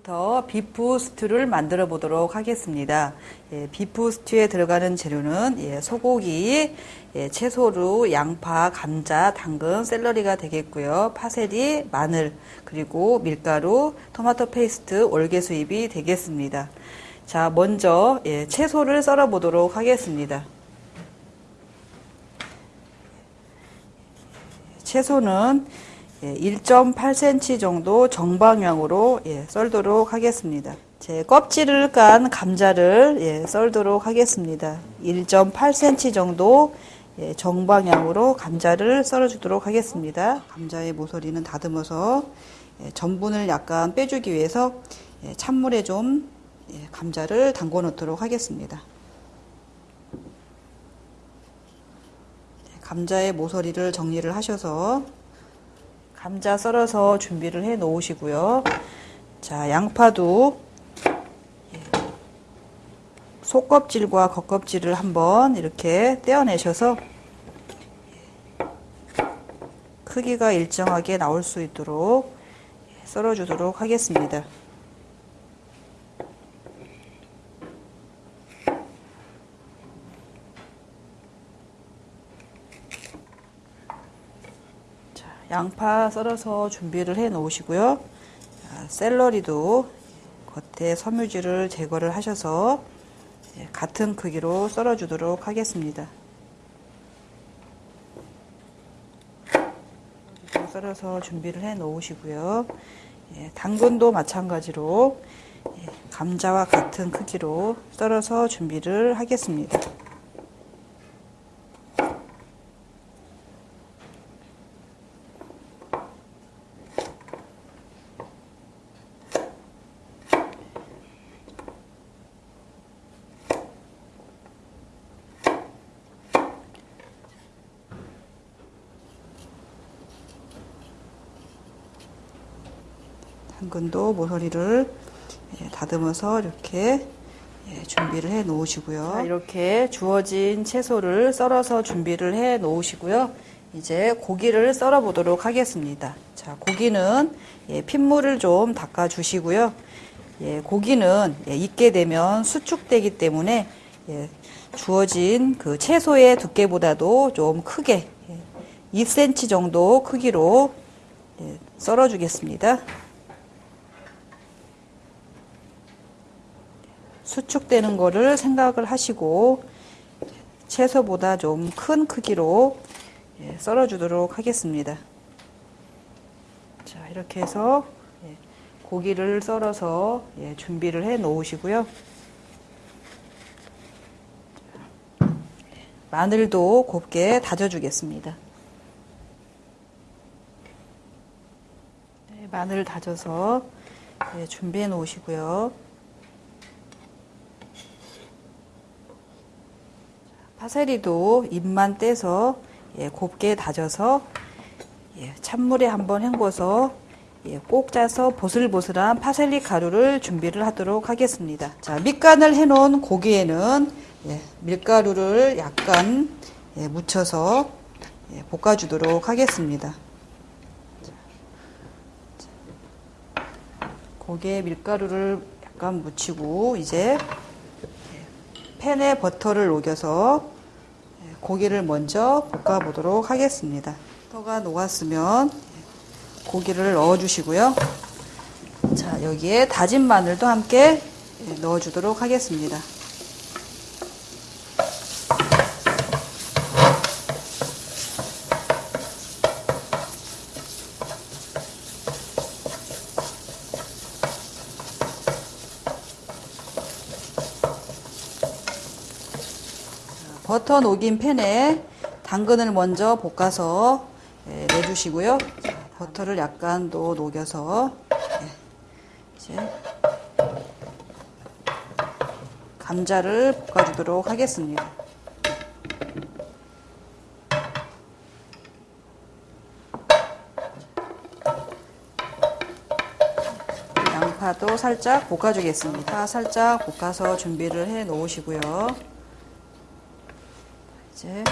지금부터 비프 스튜를 만들어 보도록 하겠습니다. 예, 비프 스튜에 들어가는 재료는 예, 소고기, 예, 채소류, 양파, 감자, 당근, 셀러리가 되겠고요. 파세리, 마늘, 그리고 밀가루, 토마토 페이스트, 월계수잎이 되겠습니다. 자, 먼저 예, 채소를 썰어 보도록 하겠습니다. 채소는 1.8cm 예, 정도 정방향으로 예, 썰도록 하겠습니다. 제 껍질을 깐 감자를 예, 썰도록 하겠습니다. 1.8cm 정도 예, 정방향으로 감자를 썰어주도록 하겠습니다. 감자의 모서리는 다듬어서 예, 전분을 약간 빼주기 위해서 예, 찬물에 좀 예, 감자를 담궈 놓도록 하겠습니다. 감자의 모서리를 정리를 하셔서 감자 썰어서 준비를 해 놓으시고요. 자, 양파도 속껍질과 겉껍질을 한번 이렇게 떼어내셔서 크기가 일정하게 나올 수 있도록 썰어주도록 하겠습니다. 양파 썰어서 준비를 해 놓으시고요. 샐러리도 겉에 섬유질을 제거를 하셔서 예, 같은 크기로 썰어 주도록 하겠습니다. 썰어서 준비를 해 놓으시고요. 예, 당근도 마찬가지로 예, 감자와 같은 크기로 썰어서 준비를 하겠습니다. 당근도 모서리를 예, 다듬어서 이렇게 예, 준비를 해 놓으시고요. 자, 이렇게 주어진 채소를 썰어서 준비를 해 놓으시고요. 이제 고기를 썰어 보도록 하겠습니다. 자, 고기는 예, 핏물을 좀 닦아 주시고요. 예, 고기는 예, 익게 되면 수축되기 때문에 예, 주어진 그 채소의 두께보다도 좀 크게 2cm 예, 정도 크기로 예, 썰어 주겠습니다. 수축되는 거를 생각을 하시고 채소보다 좀 큰 크기로 예, 썰어 주도록 하겠습니다. 자, 이렇게 해서 예, 고기를 썰어서 예, 준비를 해 놓으시고요. 마늘도 곱게 다져 주겠습니다. 네, 마늘 다져서 준비해 놓으시고요. 파세리도 잎만 떼서 예, 곱게 다져서 예, 찬물에 한번 헹궈서 예, 꼭 짜서 보슬보슬한 파셀리 가루를 준비를 하도록 하겠습니다. 자, 밑간을 해놓은 고기에는 예, 밀가루를 약간 예, 묻혀서 예, 볶아주도록 하겠습니다. 고기에 밀가루를 약간 묻히고 이제 팬에 버터를 녹여서 예, 고기를 먼저 볶아 보도록 하겠습니다. 버터가 녹았으면 고기를 넣어 주시고요. 자, 여기에 다진 마늘도 함께 예, 넣어 주도록 하겠습니다. 버터 녹인 팬에 당근을 먼저 볶아서 예, 내주시고요. 버터를 약간 더 녹여서 예, 이제 감자를 볶아주도록 하겠습니다. 양파도 살짝 볶아주겠습니다. 살짝 볶아서 준비를 해 놓으시고요. 이제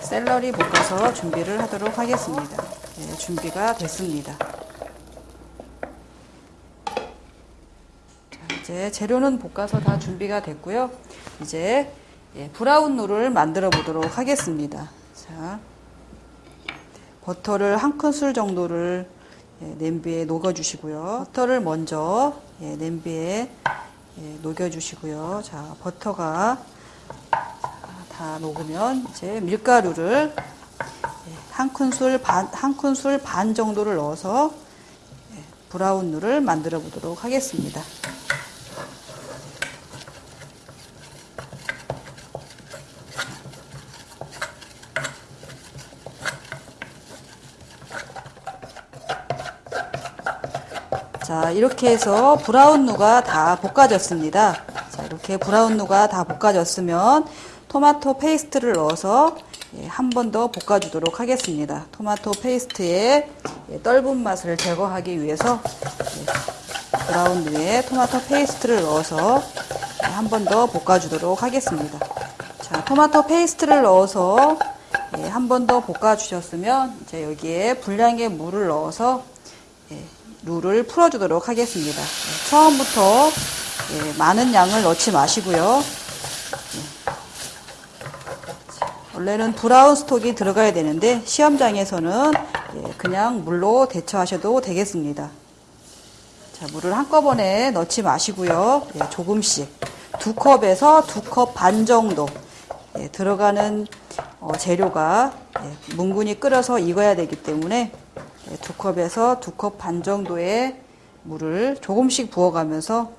샐러리 볶아서 준비를 하도록 하겠습니다. 예, 준비가 됐습니다. 자, 이제 재료는 볶아서 다 준비가 됐고요. 이제 예, 브라운 룰을 만들어 보도록 하겠습니다. 자, 버터를 한 큰술 정도를 예, 냄비에 녹여주시고요. 버터를 먼저 예, 냄비에 예, 녹여주시고요. 자, 버터가 다 녹으면 이제 밀가루를 예, 한 큰술 반, 한 큰술 반 정도를 넣어서 예, 브라운 룰을 만들어 보도록 하겠습니다. 자, 이렇게 해서 브라운 누가 다 볶아졌습니다. 자, 이렇게 브라운 루가 다 볶아졌으면 토마토 페이스트를 넣어서 예, 한번 더 볶아주도록 하겠습니다. 토마토 페이스트의 예, 떫은 맛을 제거하기 위해서 예, 브라운 루에 토마토 페이스트를 넣어서 한 번 더 볶아주도록 하겠습니다. 자, 토마토 페이스트를 넣어서 한 번 더 볶아주셨으면 이제 여기에 분량의 물을 넣어서 룰을 풀어주도록 하겠습니다. 처음부터 많은 양을 넣지 마시고요. 원래는 브라운 스톡이 들어가야 되는데 시험장에서는 그냥 물로 대처하셔도 되겠습니다. 자, 물을 한꺼번에 넣지 마시고요. 조금씩 두 컵에서 두 컵 반 정도 들어가는 어, 재료가 뭉근히 끓여서 익어야 되기 때문에 두 컵에서 두 컵 반 정도의 물을 조금씩 부어가면서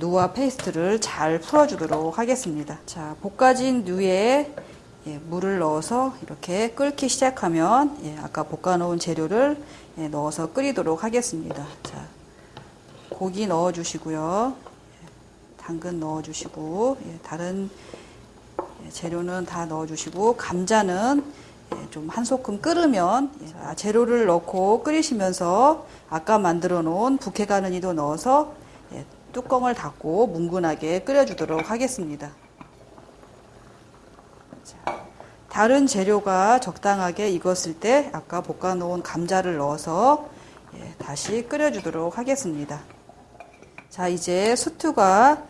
루와 페이스트를 잘 풀어주도록 하겠습니다. 자, 볶아진 루에 물을 넣어서 이렇게 끓기 시작하면 아까 볶아놓은 재료를 넣어서 끓이도록 하겠습니다. 자, 고기 넣어주시고요. 당근 넣어주시고 다른 재료는 다 넣어주시고 감자는 좀 한 소끔 끓으면 재료를 넣고 끓이시면서 아까 만들어 놓은 부케 가느니도 넣어서 뚜껑을 닫고 뭉근하게 끓여주도록 하겠습니다. 다른 재료가 적당하게 익었을 때 아까 볶아 놓은 감자를 넣어서 다시 끓여주도록 하겠습니다. 자 이제 스튜가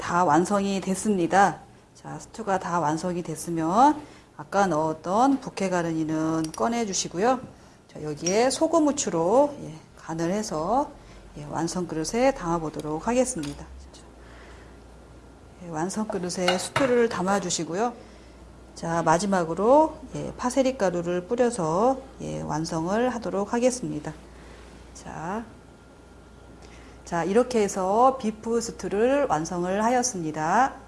다 완성이 됐습니다. 자 스튜가 다 완성이 됐으면 아까 넣었던 부케 가르니는 꺼내 주시고요. 자, 여기에 소금 후추로 예, 간을 해서 예, 완성 그릇에 담아 보도록 하겠습니다. 예, 완성 그릇에 수투를 담아 주시고요. 자 마지막으로 예, 파세리 가루를 뿌려서 예, 완성을 하도록 하겠습니다. 자, 자 이렇게 해서 비프 스튜를 완성을 하였습니다.